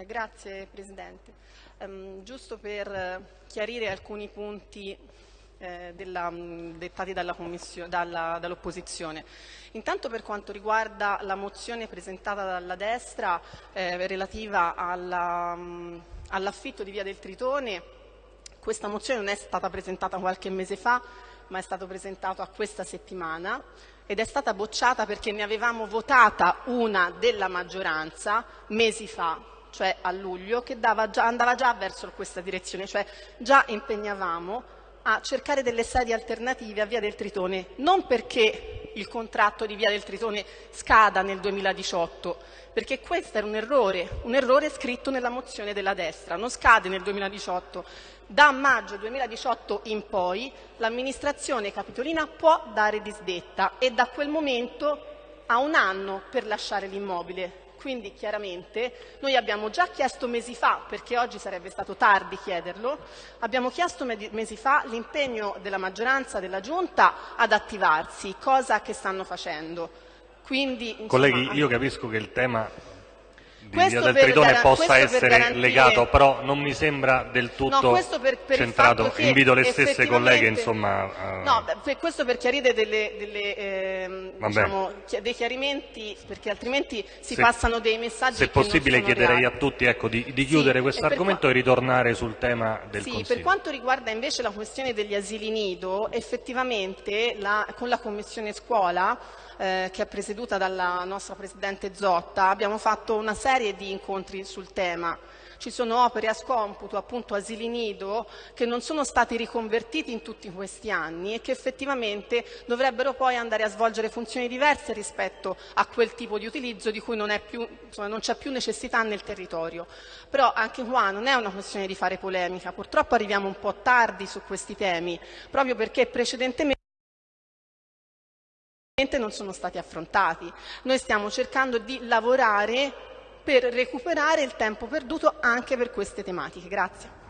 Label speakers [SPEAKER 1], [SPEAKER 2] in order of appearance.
[SPEAKER 1] Eh, grazie Presidente. Um, giusto per chiarire alcuni punti eh, della, dettati dall'opposizione. Dall Intanto per quanto riguarda la mozione presentata dalla destra eh, relativa all'affitto all di Via del Tritone, questa mozione non è stata presentata qualche mese fa, ma è stata presentata questa settimana ed è stata bocciata perché ne avevamo votata una della maggioranza mesi fa cioè a luglio, che già, andava già verso questa direzione, cioè già impegnavamo a cercare delle sedi alternative a Via del Tritone, non perché il contratto di Via del Tritone scada nel 2018, perché questo era un errore, un errore scritto nella mozione della destra, non scade nel 2018. Da maggio 2018 in poi l'amministrazione capitolina può dare disdetta e da quel momento ha un anno per lasciare l'immobile. Quindi chiaramente noi abbiamo già chiesto mesi fa, perché oggi sarebbe stato tardi chiederlo, abbiamo chiesto mesi fa l'impegno della maggioranza della Giunta ad attivarsi, cosa che stanno facendo. Quindi, insomma,
[SPEAKER 2] Colleghi, io capisco che il tema di Via del Tritone possa essere legato, però non mi sembra del tutto
[SPEAKER 1] no, per, per
[SPEAKER 2] centrato. Invito le stesse colleghe insomma,
[SPEAKER 1] a... No, per questo per chiarire delle, delle, eh, diciamo, dei chiarimenti, perché altrimenti si se, passano dei messaggi
[SPEAKER 2] Se possibile chiederei reali. a tutti ecco, di, di, chiudere sì, questo argomento e ritornare sul tema del
[SPEAKER 1] sì,
[SPEAKER 2] Consiglio.
[SPEAKER 1] Per quanto riguarda invece la questione degli asili nido, effettivamente la, con la Commissione Scuola eh, che è presieduta dalla nostra Presidente Zotta, abbiamo fatto una serie di incontri sul tema. Ci sono opere a scomputo, appunto asili nido, che non sono stati riconvertiti in tutti questi anni e che effettivamente dovrebbero poi andare a svolgere funzioni diverse rispetto a quel tipo di utilizzo di cui non, c'è più necessità nel territorio. Però anche qua non è una questione di fare polemica, purtroppo arriviamo un po' tardi su questi temi, proprio perché precedentemente non sono stati affrontati. Noi stiamo cercando di lavorare per recuperare il tempo perduto anche per queste tematiche. Grazie.